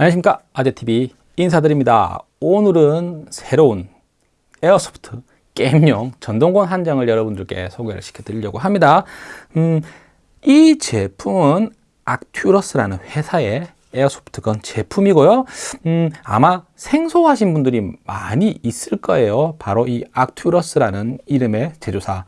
안녕하십니까. 아재TV 인사드립니다. 오늘은 새로운 airsoft 게임용 전동건 한 정을 여러분들께 소개를 시켜 드리려고 합니다. 음, 이 제품은 악튜러스라는 회사의 airsoft gun 제품이고요. 음, 아마 생소하신 분들이 많이 있을 거예요. 바로 이 악튜러스라는 이름의 제조사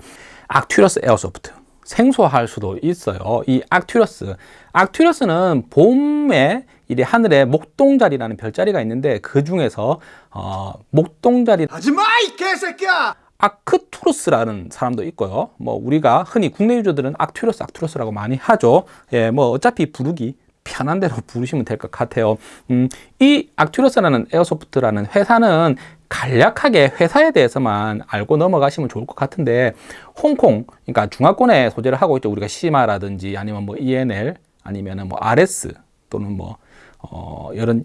악튜러스 airsoft. 생소할 수도 있어요. 이 악튜러스. 악튜러스는 봄에 이 하늘에 목동자리라는 별자리가 있는데 그 중에서 어, 목동자리. 하지마 이 개새끼야! 아크투러스라는 사람도 있고요. 뭐 우리가 흔히 국내 유저들은 악튜러스 악튜러스라고 많이 하죠. 예, 뭐 어차피 부르기 편한 대로 부르시면 될 것 같아요. 음, 이 악튜러스라는 airsoft라는 회사는 간략하게 회사에 대해서만 알고 넘어가시면 좋을 것 같은데 홍콩 그러니까 중화권에 소재를 하고 있죠. 우리가 시마라든지 아니면 뭐 ENL 아니면은 뭐 RS 또는 뭐 어, 이런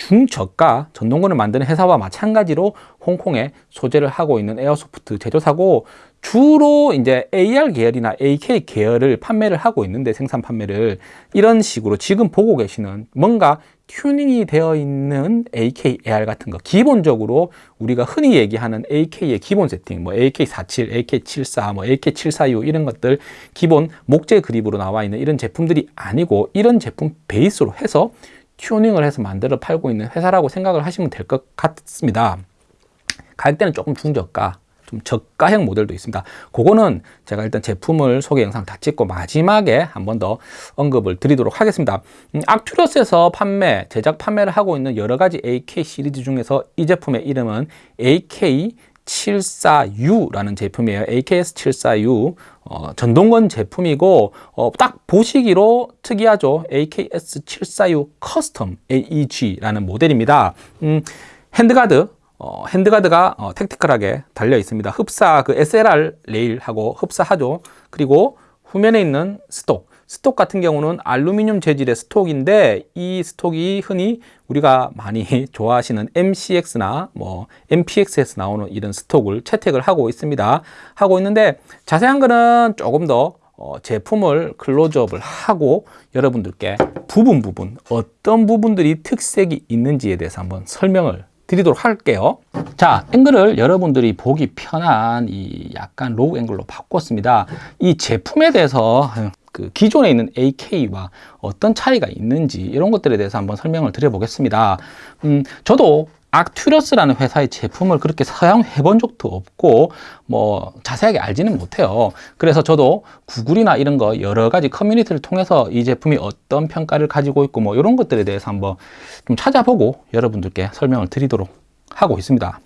중저가 전동권을 만드는 회사와 마찬가지로 홍콩에 소재를 하고 있는 에어소프트 제조사고 주로 이제 AR 계열이나 AK 계열을 판매를 하고 있는데 생산 판매를 이런 식으로 지금 보고 계시는 뭔가 튜닝이 되어 있는 AK AR 같은 거 기본적으로 우리가 흔히 얘기하는 AK의 기본 세팅 뭐 AK47, AK74, 뭐 AK746 이런 것들 기본 목재 그립으로 나와 있는 이런 제품들이 아니고 이런 제품 베이스로 해서 튜닝을 해서 만들어 팔고 있는 회사라고 생각을 하시면 될 것 같습니다. 가격대는 조금 중저가 좀 저가형 모델도 있습니다 그거는 제가 일단 제품을 소개 영상 다 찍고 마지막에 한 번 더 언급을 드리도록 하겠습니다 음, 악튜러스에서 판매, 제작 판매를 하고 있는 여러 가지 AK 시리즈 중에서 이 제품의 이름은 AK 74U라는 제품이에요. AKS74U 어, 전동건 제품이고 어, 딱 보시기로 특이하죠. AKS74U custom AEG라는 모델입니다. 음, handguard 어, handguard가 어, tactical하게 달려 있습니다. 흡사 그 SLR 레일하고 흡사하죠. 그리고 후면에 있는 stock stock 같은 경우는 알루미늄 재질의 stock인데 이 stock이 흔히 우리가 많이 좋아하시는 MCX나 뭐 MPX에서 나오는 이런 stock을 채택을 하고 있습니다. 하고 있는데 자세한 거는 조금 더 어, 제품을 클로즈업을 하고 여러분들께 부분 부분 어떤 부분들이 특색이 있는지에 대해서 한번 설명을 드리도록 할게요. 자 앵글을 여러분들이 보기 편한 이 약간 low angle로 바꿨습니다. 이 제품에 대해서 그 기존에 있는 AK와 어떤 차이가 있는지 이런 것들에 대해서 한번 설명을 드려 보겠습니다. 음, 저도 악튜러스라는 회사의 제품을 그렇게 사용해 본 적도 없고 뭐 자세하게 알지는 못해요. 그래서 저도 구글이나 이런 거 여러 가지 커뮤니티를 통해서 이 제품이 어떤 평가를 가지고 있고 뭐 이런 것들에 대해서 한번 좀 찾아보고 여러분들께 설명을 드리도록 하고 있습니다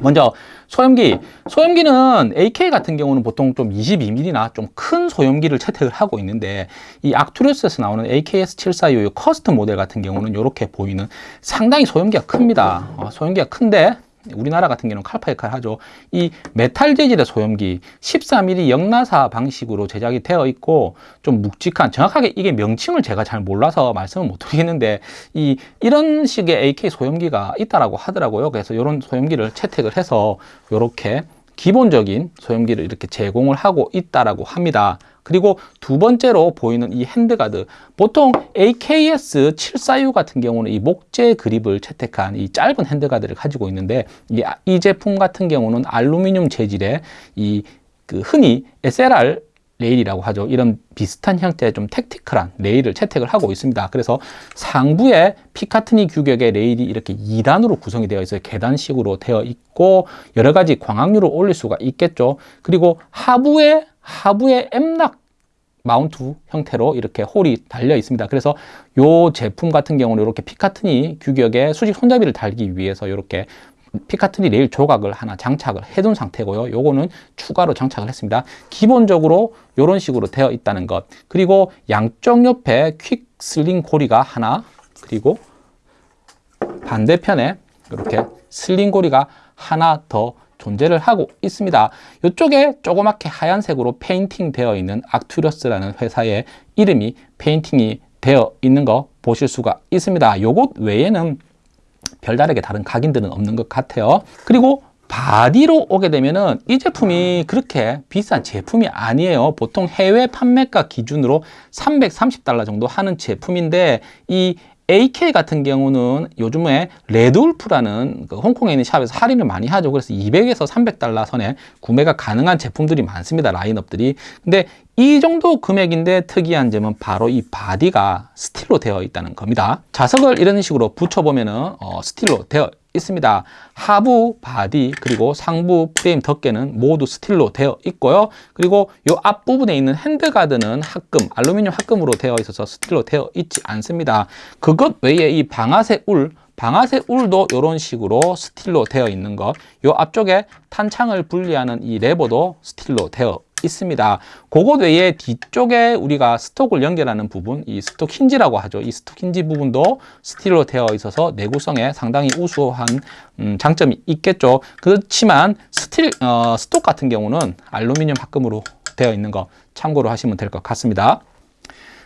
먼저 소염기. 소염기는 AK 같은 경우는 보통 좀 22mm나 좀 큰 소염기를 채택을 하고 있는데 이 악튜러스에서 나오는 AKS74U custom 모델 같은 경우는 이렇게 보이는 상당히 소염기가 큽니다. 어, 소염기가 큰데 우리나라 같은 경우는 칼파이칼 하죠. 이 메탈 재질의 소염기 14mm 역나사 방식으로 제작이 되어 있고 좀 묵직한 정확하게 이게 명칭을 제가 잘 몰라서 말씀을 못 드리겠는데 이 이런 식의 AK 소염기가 있다라고 하더라고요. 그래서 이런 소염기를 채택을 해서 이렇게 기본적인 소염기를 이렇게 제공을 하고 있다라고 합니다. 그리고 두 번째로 보이는 이 handguard 보통 AKS74U 같은 경우는 이 목재 그립을 채택한 이 짧은 handguard를 가지고 있는데 이, 이 제품 같은 경우는 알루미늄 재질의 이 그 흔히 SLR 레일이라고 하죠. 이런 비슷한 형태의 좀 tactical한 레일을 채택을 하고 있습니다. 그래서 상부에 피카트니 규격의 레일이 이렇게 2단으로 구성이 되어 있어요. 계단식으로 되어 있고 여러 가지 광학류를 올릴 수가 있겠죠. 그리고 하부에 하부에 M-LOK mount 형태로 이렇게 hole이 달려 있습니다. 그래서 이 제품 같은 경우는 이렇게 피카트니 규격의 수직 손잡이를 달기 위해서 이렇게 피카트니 레일 조각을 하나 장착을 해둔 상태고요. 요거는 추가로 장착을 했습니다. 기본적으로 이런 식으로 되어 있다는 것. 그리고 양쪽 옆에 quick sling 고리가 하나 그리고 반대편에 이렇게 sling 고리가 하나 더 존재를 하고 있습니다. 이쪽에 조그맣게 하얀색으로 페인팅 되어 있는 악튜러스라는 회사의 이름이 페인팅이 되어 있는 거 보실 수가 있습니다. 요것 외에는 별다르게 다른 각인들은 없는 것 같아요. 그리고 body로 오게 되면은 이 제품이 그렇게 비싼 제품이 아니에요 보통 해외 판매가 기준으로 330달러 정도 하는 제품인데 이 AK 같은 경우는 요즘에 RedWolf라는 그 홍콩에 있는 shop에서 할인을 많이 하죠. 그래서 200에서 300달러 선에 구매가 가능한 제품들이 많습니다. 라인업들이. 근데 이 정도 금액인데 특이한 점은 바로 이 body가 steel로 되어 있다는 겁니다. 자석을 이런 식으로 붙여보면은 어, steel로 되어 있습니다. 하부 body 그리고 상부 프레임 덮개는 모두 steel로 되어 있고요. 그리고 이 앞부분에 있는 handguard는 합금, 알루미늄 합금으로 되어 있어서 steel로 되어 있지 않습니다. 그것 외에 이 방아쇠 울 방아쇠 울도 이런 식으로 steel로 되어 있는 것. 요 앞쪽에 탄창을 분리하는 이 레버도 steel로 되어 있습니다. 그것 외에 뒤쪽에 우리가 stock을 연결하는 부분, 이 stock hinge라고 하죠. 이 stock hinge 부분도 steel로 되어 있어서 내구성에 상당히 우수한 음, 장점이 있겠죠. 그렇지만 steel 어, stock 같은 경우는 알루미늄 합금으로 되어 있는 거 참고로 하시면 될 것 같습니다.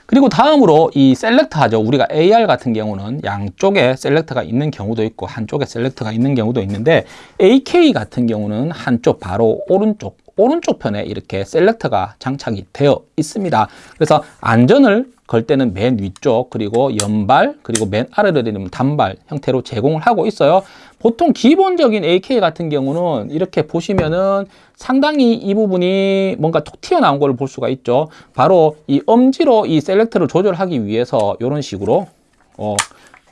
그리고 다음으로 이 셀렉터 하죠. 우리가 AR 같은 경우는 양쪽에 셀렉터가 있는 경우도 있고 한쪽에 셀렉터가 있는 경우도 있는데 AK 같은 경우는 한쪽 바로 오른쪽 오른쪽 편에 이렇게 셀렉터가 장착이 되어 있습니다. 그래서 안전을 걸 때는 맨 위쪽 그리고 연발 그리고 맨 아래로 되면 단발 형태로 제공을 하고 있어요. 보통 기본적인 AK 같은 경우는 이렇게 보시면은 상당히 이 부분이 뭔가 톡 튀어나온 걸 볼 수가 있죠. 바로 이 엄지로 이 selector를 조절하기 위해서 이런 식으로 어,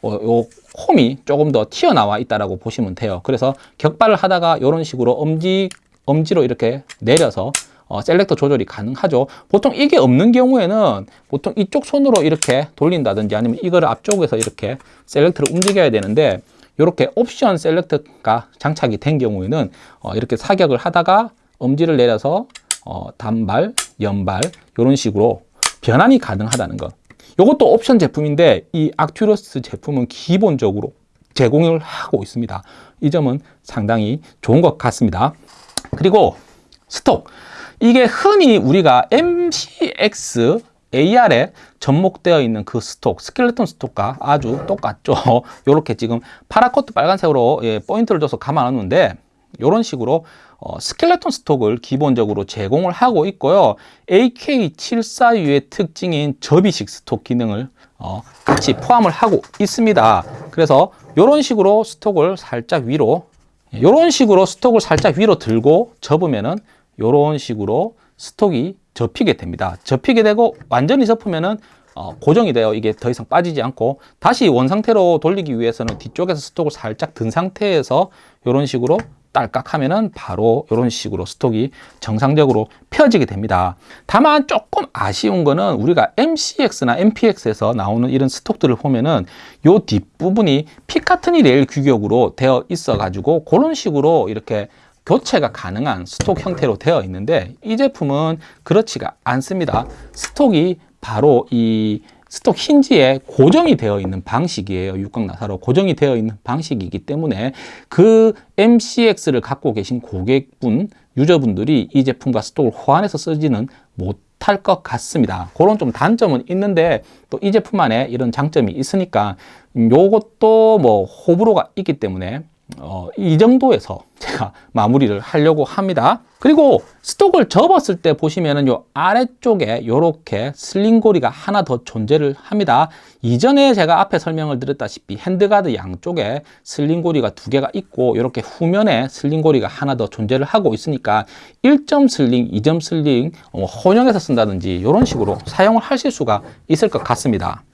어, 요 홈이 조금 더 튀어나와 있다라고 보시면 돼요. 그래서 격발을 하다가 이런 식으로 엄지 엄지로 이렇게 내려서 어, selector 조절이 가능하죠. 보통 이게 없는 경우에는 보통 이쪽 손으로 이렇게 돌린다든지 아니면 이거를 앞쪽에서 이렇게 selector를 움직여야 되는데 이렇게 옵션 셀렉터가 장착이 된 경우에는 어, 이렇게 사격을 하다가 엄지를 내려서 어, 단발, 연발 이런 식으로 변환이 가능하다는 것. 이것도 옵션 제품인데 이 악튜러스 제품은 기본적으로 제공을 하고 있습니다. 이 점은 상당히 좋은 것 같습니다. 그리고 스톡. 이게 흔히 우리가 MCX AR에 접목되어 있는 그 stock, skeleton stock과 아주 똑같죠. 이렇게 지금 paracord 빨간색으로 예, 포인트를 줘서 감아놨는데 이런 식으로 어, skeleton stock을 기본적으로 제공을 하고 있고요. AK742의 특징인 접이식 stock 기능을 어, 같이 포함을 하고 있습니다. 그래서 이런 식으로 stock을 살짝 위로 이런 식으로 stock을 살짝 위로 들고 접으면은 이런 식으로 stock이 접히게 됩니다. 접히게 되고 완전히 접으면은 어, 고정이 돼요. 이게 더 이상 빠지지 않고 다시 원 상태로 돌리기 위해서는 뒤쪽에서 stock을 살짝 든 상태에서 이런 식으로 딸깍 하면은 바로 이런 식으로 stock이 정상적으로 펴지게 됩니다. 다만 조금 아쉬운 거는 우리가 MCX나 MPX에서 나오는 이런 stock들을 보면은 요 뒷부분이 Picatinny rail 규격으로 되어 있어 가지고 그런 식으로 이렇게 교체가 가능한 스톡 형태로 되어 있는데 이 제품은 그렇지가 않습니다. 스톡이 바로 이 스톡 힌지에 고정이 되어 있는 방식이에요. 육각 나사로 고정이 되어 있는 방식이기 때문에 그 MCX를 갖고 계신 고객분, 유저분들이 이 제품과 스톡을 호환해서 쓰지는 못할 것 같습니다. 그런 좀 단점은 있는데 또 이 제품 안에 이런 장점이 있으니까 요것도 뭐 호불호가 있기 때문에 어, 이 정도에서 제가 마무리를 하려고 합니다. 그리고 stock을 접었을 때 보시면은 요 아래쪽에 요렇게 sling고리가 하나 더 존재를 합니다. 이전에 제가 앞에 설명을 드렸다시피 handguard 양쪽에 sling고리가 두 개가 있고 이렇게 후면에 sling고리가 하나 더 존재를 하고 있으니까 1점 sling, 2점 sling 어, 혼용해서 쓴다든지 이런 식으로 사용을 하실 수가 있을 것 같습니다.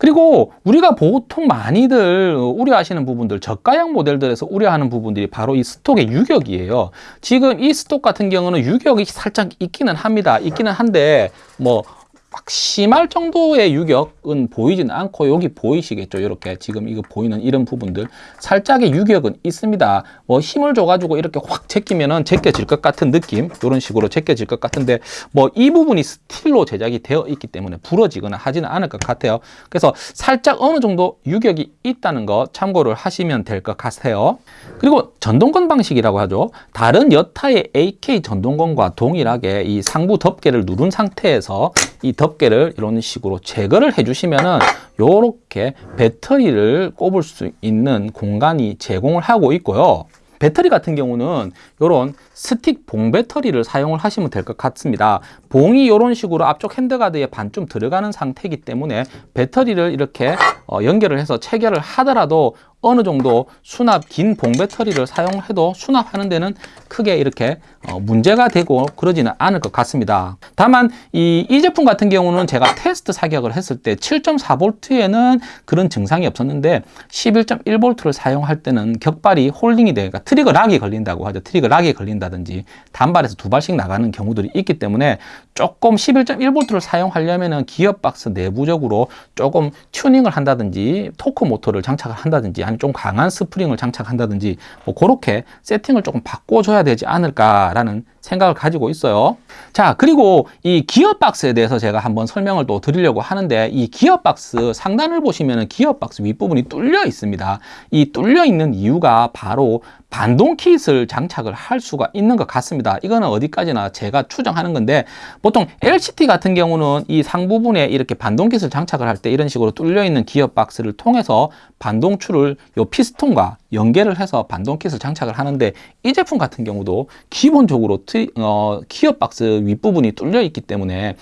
그리고 우리가 보통 많이들 우려하시는 부분들 저가형 모델들에서 우려하는 부분들이 바로 이 스톡의 유격이에요. 지금 이 스톡 같은 경우는 유격이 살짝 있기는 합니다. 있기는 한데 뭐 막 심할 정도의 유격은 보이지는 않고 여기 보이시겠죠? 이렇게 지금 이거 보이는 이런 부분들. 살짝의 유격은 있습니다. 뭐 힘을 줘가지고 이렇게 확 제끼면은 제껴질 것 같은 느낌? 이런 식으로 제껴질 것 같은데 뭐 이 부분이 스틸로 제작이 되어 있기 때문에 부러지거나 하지는 않을 것 같아요. 그래서 살짝 어느 정도 유격이 있다는 거 참고를 하시면 될 것 같아요. 그리고 전동건 방식이라고 하죠. 다른 여타의 AK 전동건과 동일하게 이 상부 덮개를 누른 상태에서 이 덮개를 이런 식으로 제거를 해주시면은 요렇게 배터리를 꼽을 수 있는 공간이 제공을 하고 있고요. 배터리 같은 경우는 이런 스틱 봉 배터리를 사용을 하시면 될 것 같습니다. 봉이 이런 식으로 앞쪽 핸드가드에 반쯤 들어가는 상태이기 때문에 배터리를 이렇게 어, 연결을 해서 체결을 하더라도 어느 정도 수납 긴 봉 배터리를 사용해도 수납하는 데는 크게 이렇게 어, 문제가 되고 그러지는 않을 것 같습니다. 다만 이, 이 제품 같은 경우는 제가 테스트 사격을 했을 때 7.4V에는 그런 증상이 없었는데 11.1V를 사용할 때는 격발이 홀딩이 되니까 trigger lock이 걸린다고 하죠. trigger lock이 걸린다든지 단발에서 두 발씩 나가는 경우들이 있기 때문에 조금 11.1V를 사용하려면은 기어 박스 내부적으로 조금 튜닝을 한다든지 torque motor를 장착을 한다든지 아니면 좀 강한 스프링을 장착한다든지 뭐 그렇게 세팅을 조금 바꿔줘야 되지 않을까라는 생각을 가지고 있어요. 자, 그리고 이 기어박스에 대해서 제가 한번 설명을 또 드리려고 하는데 이 기어박스 상단을 보시면은 기어박스 윗부분이 뚫려 있습니다. 이 뚫려 있는 이유가 바로 반동 kit을 장착을 할 수가 있는 것 같습니다. 이거는 어디까지나 제가 추정하는 건데 보통 LCT 같은 경우는 이 상부분에 이렇게 반동 kit을 장착을 할 때 이런 식으로 뚫려 있는 기어 박스를 통해서 반동추를 요 피스톤과 연계를 해서 반동 kit을 장착을 하는데 이 제품 같은 경우도 기본적으로 트, 어, 기어 박스 윗부분이 뚫려 있기 때문에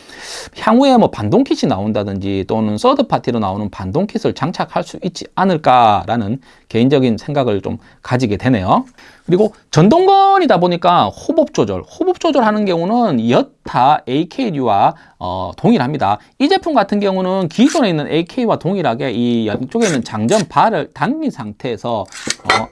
향후에 뭐 반동 kit이 나온다든지 또는 third party로 나오는 반동 kit을 장착할 수 있지 않을까라는 개인적인 생각을 좀 가지게 되네요. 그리고 전동건이다 보니까 호법 조절, 호법 조절하는 경우는 여타 AK류와 어, 동일합니다. 이 제품 같은 경우는 기존에 있는 AK와 동일하게 이 양쪽에 있는 장전 발을 당긴 상태에서 어,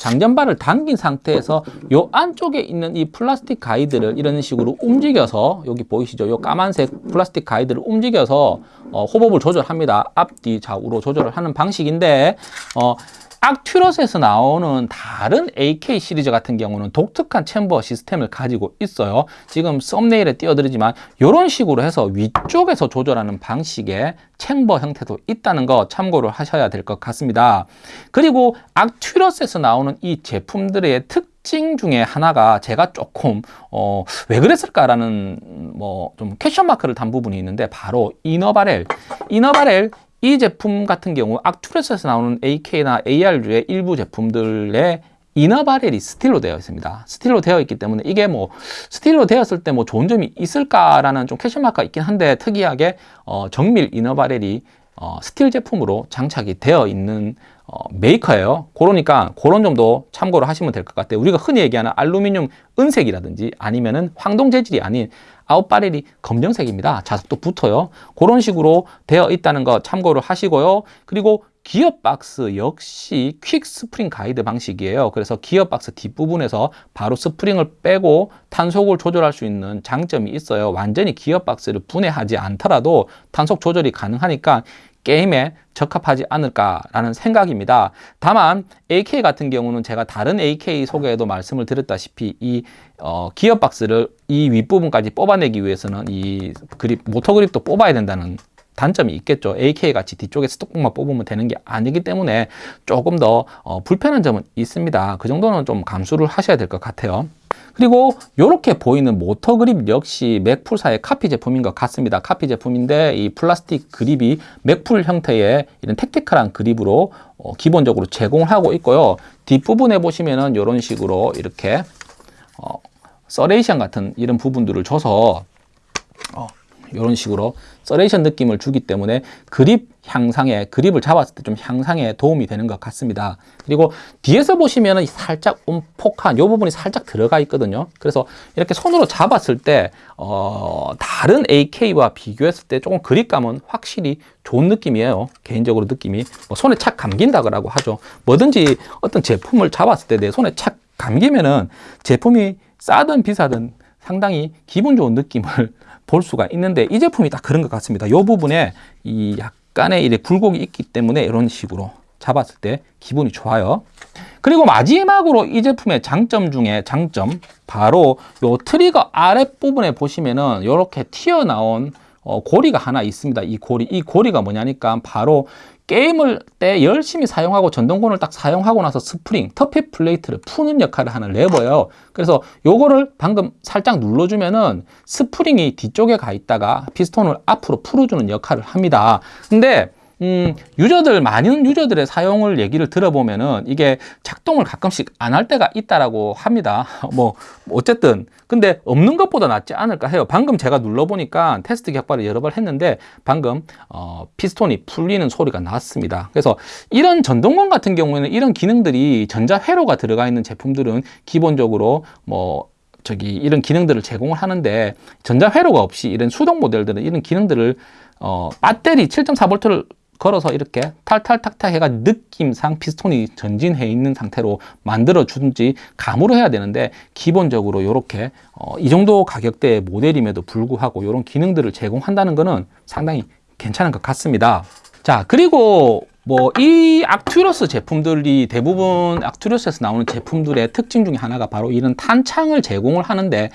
장전발을 당긴 상태에서 요 안쪽에 있는 이 플라스틱 가이드를 이런 식으로 움직여서 여기 보이시죠? 요 까만색 플라스틱 가이드를 움직여서 어, hop-up을 조절합니다. 앞뒤 좌우로 조절을 하는 방식인데 어, 악튜러스에서 나오는 다른 AK 시리즈 같은 경우는 독특한 chamber 시스템을 가지고 있어요. 지금 thumbnail에 띄워드리지만 이런 식으로 해서 위쪽에서 조절하는 방식의 chamber 형태도 있다는 거 참고를 하셔야 될 것 같습니다. 그리고 악튜러스에서 나오는 이 제품들의 특 특징 중에 하나가 제가 조금 어, 왜 그랬을까라는 뭐 좀 question mark를 단 부분이 있는데 바로 inner barrel inner barrel 이 제품 같은 경우 악튜러스에서 나오는 AK나 AR류의 일부 제품들의 inner barrel이 스틸로 되어 있습니다. 스틸로 되어 있기 때문에 이게 뭐 스틸로 되었을 때 뭐 좋은 점이 있을까라는 좀 question mark가 있긴 한데 특이하게 어, 정밀 inner barrel이 어, 스틸 제품으로 장착이 되어 있는 어, 메이커예요. 그러니까 그런 점도 참고를 하시면 될 것 같아요. 우리가 흔히 얘기하는 알루미늄 은색이라든지 아니면은 황동 재질이 아닌 out barrel이 검정색입니다. 자석도 붙어요. 그런 식으로 되어 있다는 거 참고를 하시고요. 그리고 기어박스 역시 quick spring guide 방식이에요. 그래서 기어박스 뒷부분에서 바로 스프링을 빼고 탄속을 조절할 수 있는 장점이 있어요. 완전히 기어박스를 분해하지 않더라도 탄속 조절이 가능하니까 게임에 적합하지 않을까라는 생각입니다. 다만 AK 같은 경우는 제가 다른 AK 소개에도 말씀을 드렸다시피 이 어, 기어박스를 이 윗부분까지 뽑아내기 위해서는 이 그립 모터 그립도 뽑아야 된다는 단점이 있겠죠. AK 같이 뒤쪽에 stock봉만 뽑으면 되는 게 아니기 때문에 조금 더 어, 불편한 점은 있습니다. 그 정도는 좀 감수를 하셔야 될 것 같아요. 그리고 이렇게 보이는 모터 그립 역시 Magpul사의 카피 제품인 것 같습니다. 카피 제품인데 이 플라스틱 그립이 Magpul 형태의 이런 tactical한 그립으로 어, 기본적으로 제공을 하고 있고요. 뒷부분에 보시면은 이런 식으로 이렇게 어, serration 같은 이런 부분들을 줘서 어, 이런 식으로 serration 느낌을 주기 때문에 그립 향상에 그립을 잡았을 때 좀 향상에 도움이 되는 것 같습니다. 그리고 뒤에서 보시면은 살짝 움폭한 이 부분이 살짝 들어가 있거든요. 그래서 이렇게 손으로 잡았을 때 어, 다른 AK와 비교했을 때 조금 그립감은 확실히 좋은 느낌이에요. 개인적으로 느낌이 뭐 손에 착 감긴다고 하죠. 뭐든지 어떤 제품을 잡았을 때 내 손에 착 감기면은 제품이 싸든 비싸든 상당히 기분 좋은 느낌을 볼 수가 있는데 이 제품이 딱 그런 것 같습니다. 이 부분에 이 약간의 이제 굴곡이 있기 때문에 이런 식으로 잡았을 때 기분이 좋아요. 그리고 마지막으로 이 제품의 장점 중에 장점 바로 요 트리거 아랫부분에 보시면은 이렇게 튀어나온 어, 고리가 하나 있습니다. 이 고리, 이 고리가 뭐냐니까 바로 게임을 할 때 열심히 사용하고 전동건을 딱 사용하고 나서 스프링, tappet plate를 푸는 역할을 하는 레버예요. 그래서 요거를 방금 살짝 눌러주면은 스프링이 뒤쪽에 가 있다가 피스톤을 앞으로 풀어주는 역할을 합니다. 근데 음, user들 많은 user들의 사용을 얘기를 들어보면은 이게 작동을 가끔씩 안 할 때가 있다라고 합니다. 뭐 어쨌든 근데 없는 것보다 낫지 않을까 해요. 방금 제가 눌러보니까 테스트 격발을 여러 번 했는데 방금 어, 피스톤이 풀리는 소리가 났습니다. 그래서 이런 전동건 같은 경우에는 이런 기능들이 전자 회로가 들어가 있는 제품들은 기본적으로 뭐 저기 이런 기능들을 제공을 하는데 전자 회로가 없이 이런 수동 모델들은 이런 기능들을 어, 배터리 7.4V를 걸어서 이렇게 탈탈탁탁 해가 느낌상 피스톤이 전진해 있는 상태로 만들어 주든지 감으로 해야 되는데 기본적으로 이렇게 어, 이 정도 가격대의 모델임에도 불구하고 이런 기능들을 제공한다는 것은 상당히 괜찮은 것 같습니다. 자 그리고 뭐 이 악튜러스 제품들이 대부분 악튜러스에서 나오는 제품들의 특징 중에 하나가 바로 이런 탄창을 제공을 하는데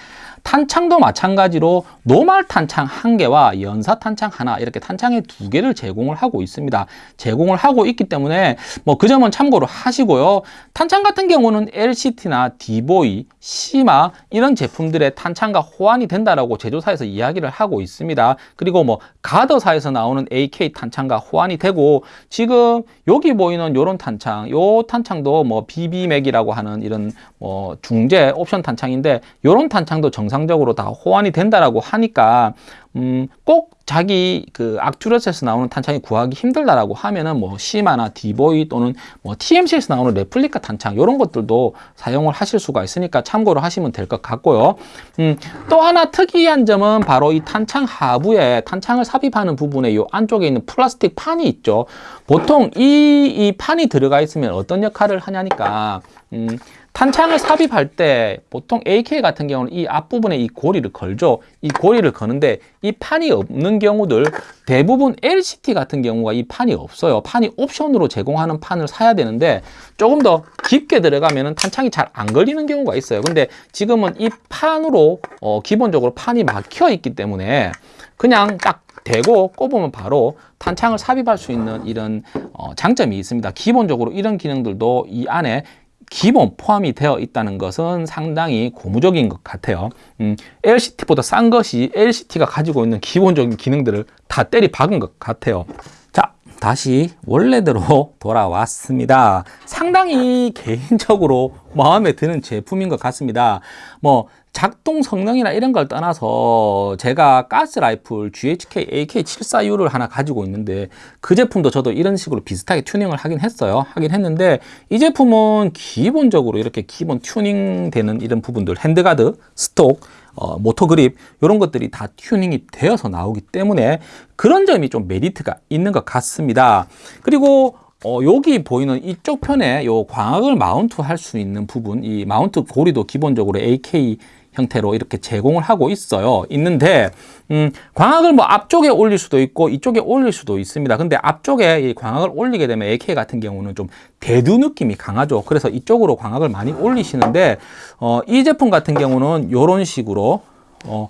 탄창도 마찬가지로 노말 탄창 한 개와 연사 탄창 하나 이렇게 탄창의 두 개를 제공을 하고 있습니다. 제공을 하고 있기 때문에 뭐 그 점은 참고로 하시고요. 탄창 같은 경우는 LCT나 디보이, 시마 이런 제품들의 탄창과 호환이 된다라고 제조사에서 이야기를 하고 있습니다. 그리고 뭐 가더사에서 나오는 AK 탄창과 호환이 되고 지금 여기 보이는 이런 탄창, 요 탄창도 뭐 BB맥이라고 하는 이런 뭐 중재 옵션 탄창인데 이런 탄창도 정상 적으로 다 호환이 된다라고 하니까 음, 꼭 자기 그 악튜러스에서 나오는 탄창이 구하기 힘들다라고 하면은 뭐 시마나 디보이 또는 뭐 TMC에서 나오는 레플리카 탄창 이런 것들도 사용을 하실 수가 있으니까 참고로 하시면 될 것 같고요. 음, 또 하나 특이한 점은 바로 이 탄창 하부에 탄창을 삽입하는 부분에 이 안쪽에 있는 플라스틱 판이 있죠. 보통 이, 이 판이 들어가 있으면 어떤 역할을 하냐니까 음, 탄창을 삽입할 때 보통 AK 같은 경우는 이 앞부분에 이 고리를 걸죠. 이 고리를 거는데 이 판이 없는 경우들 대부분 LCT 같은 경우가 이 판이 없어요. 판이 옵션으로 제공하는 판을 사야 되는데 조금 더 깊게 들어가면 탄창이 잘 안 걸리는 경우가 있어요. 근데 지금은 이 판으로 어, 기본적으로 판이 막혀 있기 때문에 그냥 딱 대고 꼽으면 바로 탄창을 삽입할 수 있는 이런 어, 장점이 있습니다. 기본적으로 이런 기능들도 이 안에 기본 포함이 되어 있다는 것은 상당히 고무적인 것 같아요. 음, LCT보다 싼 것이 LCT가 가지고 있는 기본적인 기능들을 다 때리 박은 것 같아요. 자, 다시 원래대로 돌아왔습니다. 상당히 개인적으로 마음에 드는 제품인 것 같습니다. 뭐 작동 성능이나 이런 걸 떠나서 제가 가스라이플 GHK AK74U를 하나 가지고 있는데 그 제품도 저도 이런 식으로 비슷하게 튜닝을 하긴 했어요. 하긴 했는데 이 제품은 기본적으로 이렇게 기본 튜닝 되는 이런 부분들 handguard, stock, 어, 모터 그립 이런 것들이 다 튜닝이 되어서 나오기 때문에 그런 점이 좀 메리트가 있는 것 같습니다. 그리고 어, 여기 보이는 이쪽 편에 요 광학을 마운트 할 수 있는 부분 이 마운트 고리도 기본적으로 AK 형태로 이렇게 제공을 하고 있어요. 있는데 음, 광학을 뭐 앞쪽에 올릴 수도 있고 이쪽에 올릴 수도 있습니다. 근데 앞쪽에 이 광학을 올리게 되면 AK 같은 경우는 좀 대두 느낌이 강하죠. 그래서 이쪽으로 광학을 많이 올리시는데 어, 이 제품 같은 경우는 이런 식으로 어,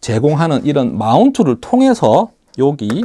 제공하는 이런 마운트를 통해서 여기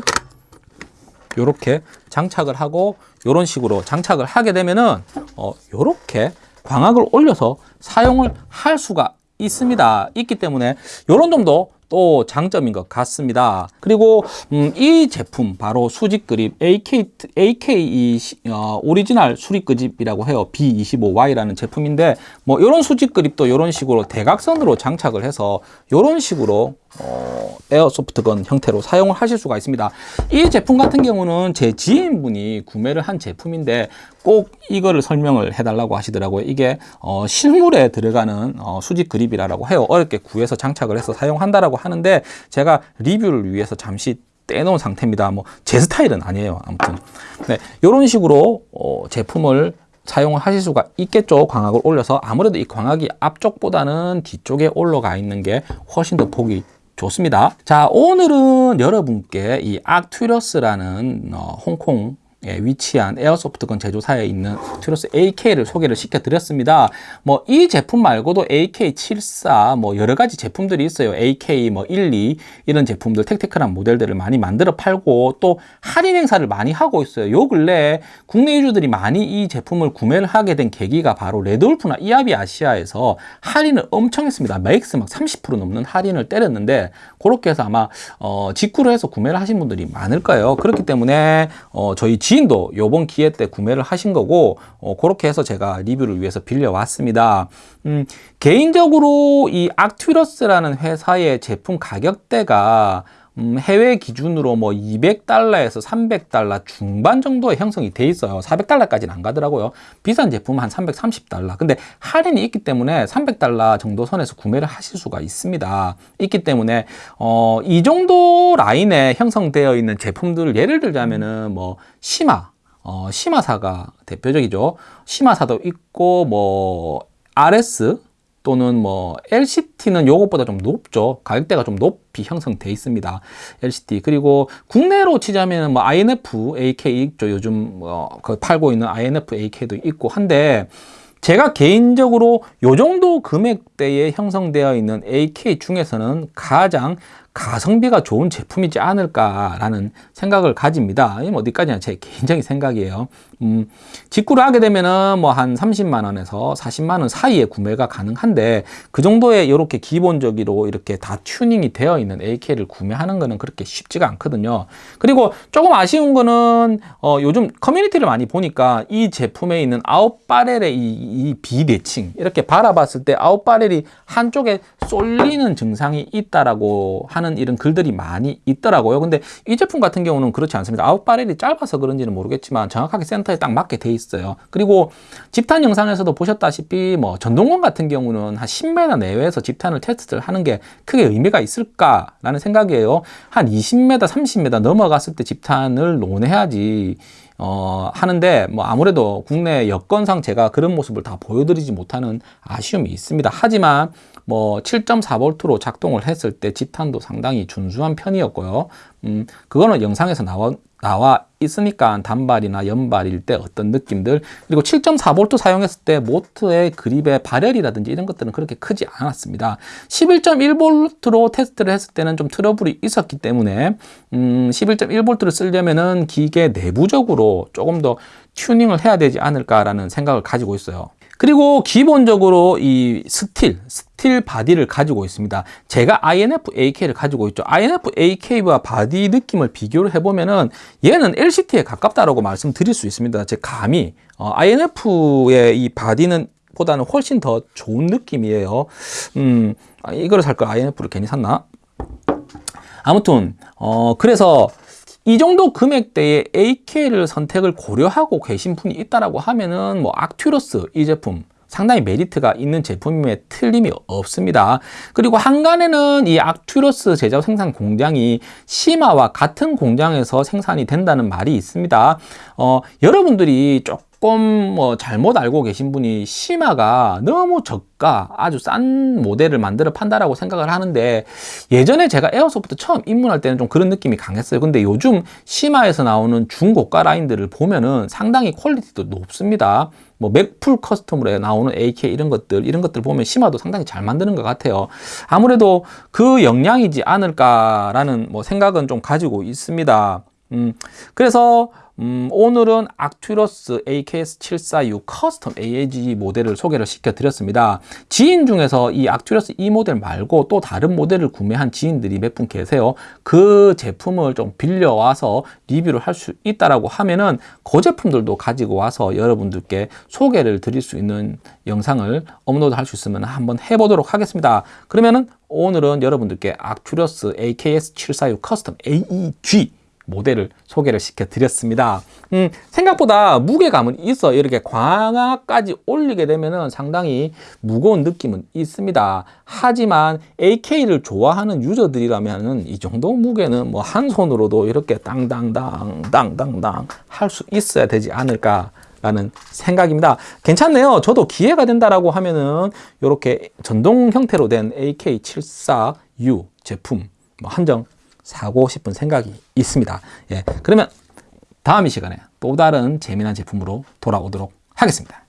이렇게 장착을 하고 이런 식으로 장착을 하게 되면은 어, 이렇게 광학을 올려서 사용을 할 수가 있습니다. 있기 때문에 이런 점도 또 장점인 것 같습니다. 그리고 음, 이 제품 바로 수직 그립 AK AK 어, 오리지널 수직 그립이라고 해요. B25Y라는 제품인데 뭐 이런 수직 그립도 이런 식으로 대각선으로 장착을 해서 이런 식으로 어, airsoft gun 형태로 사용을 하실 수가 있습니다. 이 제품 같은 경우는 제 지인분이 구매를 한 제품인데 꼭 이거를 설명을 해달라고 하시더라고요. 이게 어, 실물에 들어가는 어, 수직 그립이라고 해요. 어렵게 구해서 장착을 해서 사용한다라고 하는데 제가 리뷰를 위해서 잠시 떼놓은 상태입니다. 뭐 제 스타일은 아니에요. 아무튼 네, 이런 식으로 어, 제품을 사용을 하실 수가 있겠죠. 광학을 올려서 아무래도 이 광학이 앞쪽보다는 뒤쪽에 올라가 있는 게 훨씬 더 보기 좋습니다. 자, 오늘은 여러분께 이 악튜러스라는 어, 홍콩 예, 위치한 airsoft gun 제조사인 악튜러스 AK를 소개를 시켜드렸습니다. 뭐 이 제품 말고도 AK74 뭐 여러 가지 제품들이 있어요. AK 뭐 1, 2 이런 제품들 tactical한 모델들을 많이 만들어 팔고 또 할인 행사를 많이 하고 있어요. 요 근래 국내 유저들이 많이 이 제품을 구매를 하게 된 계기가 바로 레드울프나 이하비 아시아에서 할인을 엄청 했습니다. max 막 30% 넘는 할인을 때렸는데 그렇게 해서 아마 어, 직구를 해서 구매를 하신 분들이 많을 거예요. 그렇기 때문에 어, 저희 지 인도 요번 기회 때 구매를 하신 거고 어, 그렇게 해서 제가 리뷰를 위해서 빌려왔습니다. 음, 개인적으로 이 악튜러스라는 회사의 제품 가격대가 음, 해외 기준으로 뭐 200달러에서 300달러 중반 정도에 형성이 돼 있어요. 400달러까지는 안 가더라고요. 비싼 제품은 한 330달러. 근데 할인이 있기 때문에 300달러 정도 선에서 구매를 하실 수가 있습니다. 있기 때문에 어, 이 정도 라인에 형성되어 있는 제품들 예를 들자면은 뭐 시마 어, 시마사가 대표적이죠. 시마사도 있고 뭐 RS 또는 뭐 LCT는 요것보다 좀 높죠. 가격대가 좀 높이 형성돼 있습니다. LCT 그리고 국내로 치자면 뭐 INF AK 있죠. 요즘 뭐그 팔고 있는 INF AK도 있고 한데 제가 개인적으로 요 정도 금액대에 형성되어 있는 AK 중에서는 가장 가성비가 좋은 제품이지 않을까라는 생각을 가집니다. 이 어디까지나 제 개인적인 생각이에요. 음, 직구를 하게 되면은 뭐 한 30만 원에서 40만 원 사이에 구매가 가능한데 그 정도의 이렇게 기본적으로 이렇게 다 튜닝이 되어 있는 AK를 구매하는 거는 그렇게 쉽지가 않거든요. 그리고 조금 아쉬운 거는 어, 요즘 커뮤니티를 많이 보니까 이 제품에 있는 아웃바렐의 이, 이 비대칭 이렇게 바라봤을 때 아웃바렐이 한쪽에 쏠리는 증상이 있다라고 하는 이런 글들이 많이 있더라고요. 근데 이 제품 같은 경우는 그렇지 않습니다. 아웃바렐이 짧아서 그런지는 모르겠지만 정확하게 센터에 딱 맞게 돼 있어요. 그리고 집탄 영상에서도 보셨다시피 뭐 전동건 같은 경우는 한 10m 내외에서 집탄을 테스트를 하는 게 크게 의미가 있을까라는 생각이에요. 한 20m, 30m 넘어갔을 때 집탄을 논해야지 어, 하는데, 뭐, 아무래도 국내 여건상 제가 그런 모습을 다 보여드리지 못하는 아쉬움이 있습니다. 하지만, 뭐, 7.4V로 작동을 했을 때 집탄도 상당히 준수한 편이었고요. 음, 그거는 영상에서 나와, 나와 있으니까 단발이나 연발일 때 어떤 느낌들. 그리고 7.4V 사용했을 때 모터의 그립의 발열이라든지 이런 것들은 그렇게 크지 않았습니다. 11.1V로 테스트를 했을 때는 좀 트러블이 있었기 때문에 음, 11.1V를 쓰려면 은 기계 내부적으로 조금 더 튜닝을 해야 되지 않을까라는 생각을 가지고 있어요 그리고 기본적으로 이 스틸, 스틸 바디를 가지고 있습니다. 제가 E&L AK를 가지고 있죠. E&L AK와 바디 느낌을 비교를 해보면은 얘는 LCT에 가깝다라고 말씀드릴 수 있습니다. 제 감이 어, INF의 이 바디는 보다는 훨씬 더 좋은 느낌이에요. 음, 아, 이거를 살 걸 INF를 괜히 샀나? 아무튼 어, 그래서 이 정도 금액대에 AK를 선택을 고려하고 계신 분이 있다라고 하면은 뭐 악튜러스 이 제품 상당히 메리트가 있는 제품임에 틀림이 없습니다. 그리고 항간에는 이 악튜러스 제작 생산 공장이 시마와 같은 공장에서 생산이 된다는 말이 있습니다. 어, 여러분들이 조금 뭐 잘못 알고 계신 분이 시마가 너무 저가 아주 싼 모델을 만들어 판다라고 생각을 하는데 예전에 제가 airsoft 처음 입문할 때는 좀 그런 느낌이 강했어요. 근데 요즘 시마에서 나오는 중고가 라인들을 보면은 상당히 퀄리티도 높습니다. 뭐 맥풀 custom으로 나오는 AK 이런 것들 이런 것들 보면 시마도 상당히 잘 만드는 것 같아요. 아무래도 그 영향이지 않을까라는 뭐 생각은 좀 가지고 있습니다. 음, 그래서 음, 오늘은 악튜러스 AKS74U custom AEG 모델을 소개를 시켜드렸습니다. 지인 중에서 이 악튜러스 이 모델 말고 또 다른 모델을 구매한 지인들이 몇 분 계세요. 그 제품을 좀 빌려와서 리뷰를 할 수 있다라고 하면은 그 제품들도 가지고 와서 여러분들께 소개를 드릴 수 있는 영상을 업로드 할 수 있으면 한번 해보도록 하겠습니다. 그러면은 오늘은 여러분들께 악튜러스 AKS74U custom AEG 모델을 소개를 시켜드렸습니다. 음, 생각보다 무게감은 있어. 이렇게 광학까지 올리게 되면은 상당히 무거운 느낌은 있습니다. 하지만 AK를 좋아하는 유저들이라면은 이 정도 무게는 뭐 한 손으로도 이렇게 땅땅땅 땅땅땅 할 수 있어야 되지 않을까. 라는 생각입니다. 괜찮네요. 저도 기회가 된다라고 하면은 이렇게 전동 형태로 된 AK74U 제품 뭐 한정 사고 싶은 생각이 있습니다. 예, 그러면 다음 이 시간에 또 다른 재미난 제품으로 돌아오도록 하겠습니다.